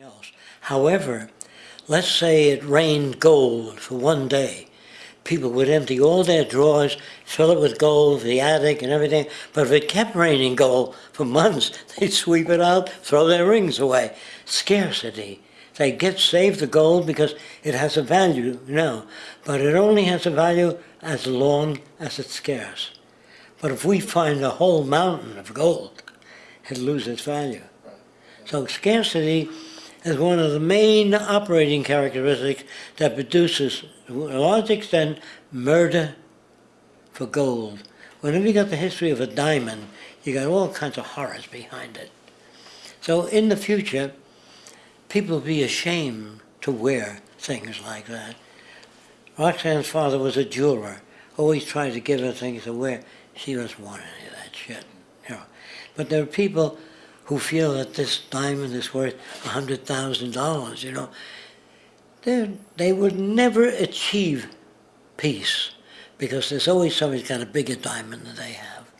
else. However, let's say it rained gold for one day. People would empty all their drawers, fill it with gold, the attic and everything. But if it kept raining gold for months, they'd sweep it out, throw their rings away. Scarcity. They get saved the gold because it has a value, now, but it only has a value as long as it's scarce. But if we find a whole mountain of gold, it loses value. So scarcity is one of the main operating characteristics that produces, to a large extent, murder for gold. Whenever you got the history of a diamond, you got all kinds of horrors behind it. So in the future, people will be ashamed to wear things like that. Roxanne's father was a jeweler, always tried to give her things to wear. She doesn't want any of that shit. You know. But there are people who feel that this diamond is worth $100,000, you know. They're, they would never achieve peace because there's always somebody who's got a bigger diamond than they have.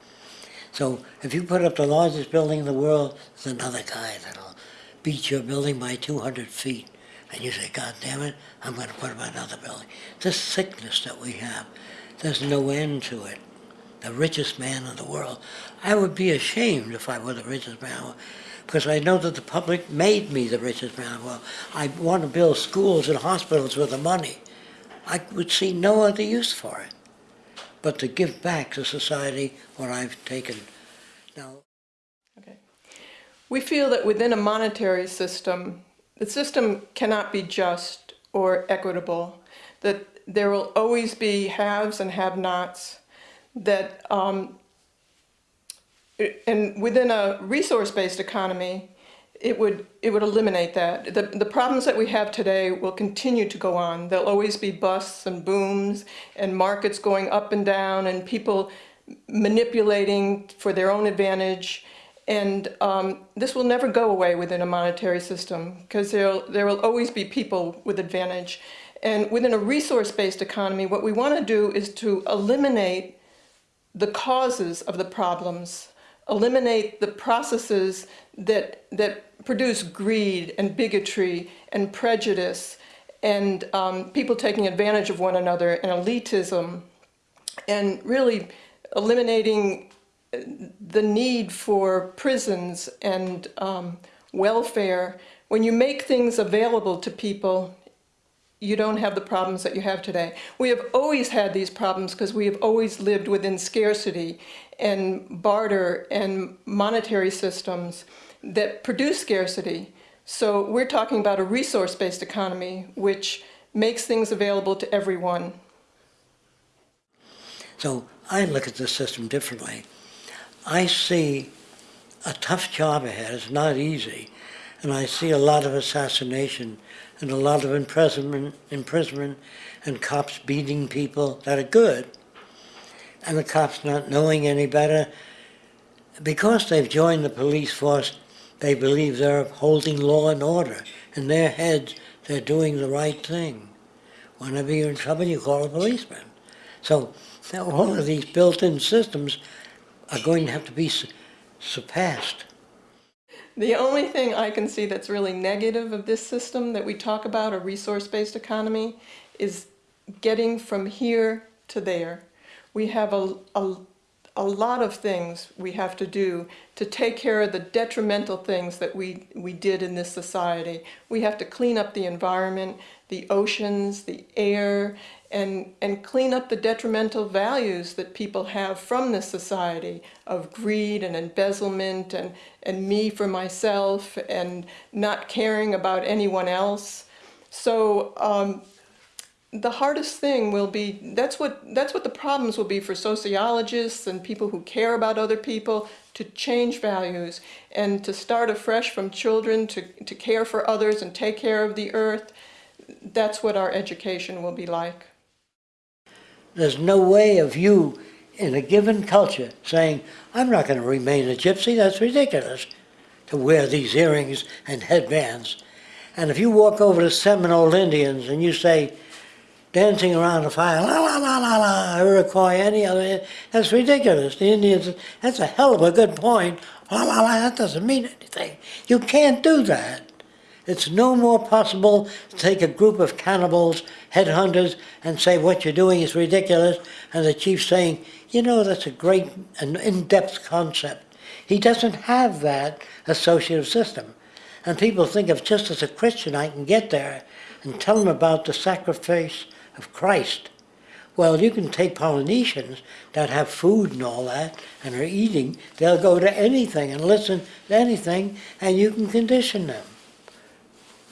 So if you put up the largest building in the world, there's another guy that'll beat your building by 200 feet. And you say, God damn it, I'm going to put up another building. This sickness that we have, there's no end to it the richest man in the world. I would be ashamed if I were the richest man because I know that the public made me the richest man in the world. I want to build schools and hospitals with the money. I would see no other use for it but to give back to society what I've taken. Now, Okay. We feel that within a monetary system, the system cannot be just or equitable, that there will always be haves and have-nots, that um, and within a resource-based economy, it would it would eliminate that. The, the problems that we have today will continue to go on. There'll always be busts and booms and markets going up and down and people manipulating for their own advantage. And um, this will never go away within a monetary system because there there will always be people with advantage. And within a resource-based economy, what we want to do is to eliminate the causes of the problems, eliminate the processes that, that produce greed and bigotry and prejudice and um, people taking advantage of one another and elitism and really eliminating the need for prisons and um, welfare. When you make things available to people, you don't have the problems that you have today. We have always had these problems because we have always lived within scarcity and barter and monetary systems that produce scarcity. So we're talking about a resource-based economy which makes things available to everyone. So I look at the system differently. I see a tough job ahead. It's not easy. And I see a lot of assassination and a lot of imprisonment, imprisonment and cops beating people that are good. And the cops not knowing any better. Because they've joined the police force, they believe they're upholding law and order. In their heads, they're doing the right thing. Whenever you're in trouble, you call a policeman. So all of these built-in systems are going to have to be surpassed. The only thing I can see that's really negative of this system that we talk about, a resource-based economy, is getting from here to there. We have a, a, a lot of things we have to do to take care of the detrimental things that we, we did in this society. We have to clean up the environment, the oceans, the air, and, and clean up the detrimental values that people have from this society of greed and embezzlement and, and me for myself and not caring about anyone else. So um, the hardest thing will be, that's what, that's what the problems will be for sociologists and people who care about other people to change values and to start afresh from children to, to care for others and take care of the earth. That's what our education will be like. There's no way of you in a given culture saying, I'm not going to remain a gypsy, that's ridiculous, to wear these earrings and headbands. And if you walk over to Seminole Indians and you say, dancing around a fire, la la la la la, Iroquois, any other, that's ridiculous. The Indians, that's a hell of a good point. La la la, that doesn't mean anything. You can't do that. It's no more possible to take a group of cannibals, headhunters, and say what you're doing is ridiculous, and the chief saying, you know, that's a great and in-depth concept. He doesn't have that associative system. And people think of just as a Christian I can get there and tell them about the sacrifice of Christ. Well, you can take Polynesians that have food and all that and are eating, they'll go to anything and listen to anything, and you can condition them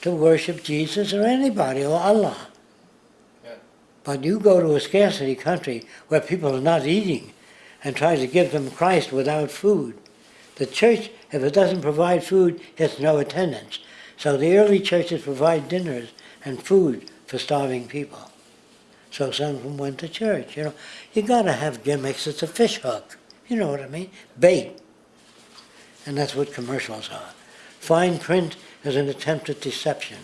to worship Jesus or anybody or Allah. But you go to a scarcity country where people are not eating and try to give them Christ without food. The church, if it doesn't provide food, gets no attendance. So the early churches provide dinners and food for starving people. So some of them went to church, you know. You gotta have gimmicks, it's a fish hook, you know what I mean? Bait. And that's what commercials are. Fine print is an attempt at deception.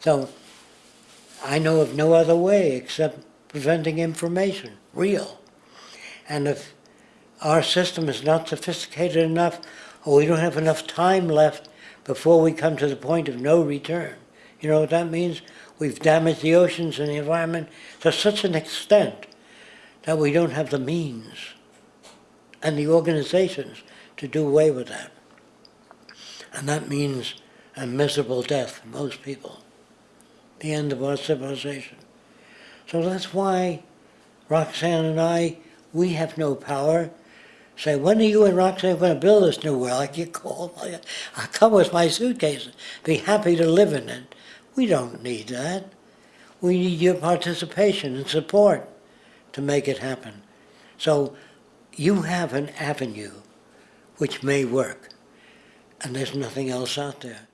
So I know of no other way except preventing information, real. And if our system is not sophisticated enough, or we don't have enough time left before we come to the point of no return, you know what that means? We've damaged the oceans and the environment to such an extent that we don't have the means and the organizations to do away with that. And that means a miserable death for most people, the end of our civilization. So that's why Roxanne and I, we have no power. Say, when are you and Roxanne going to build this new world? I get called. I come with my suitcase, be happy to live in it. We don't need that. We need your participation and support to make it happen. So you have an avenue which may work, and there's nothing else out there.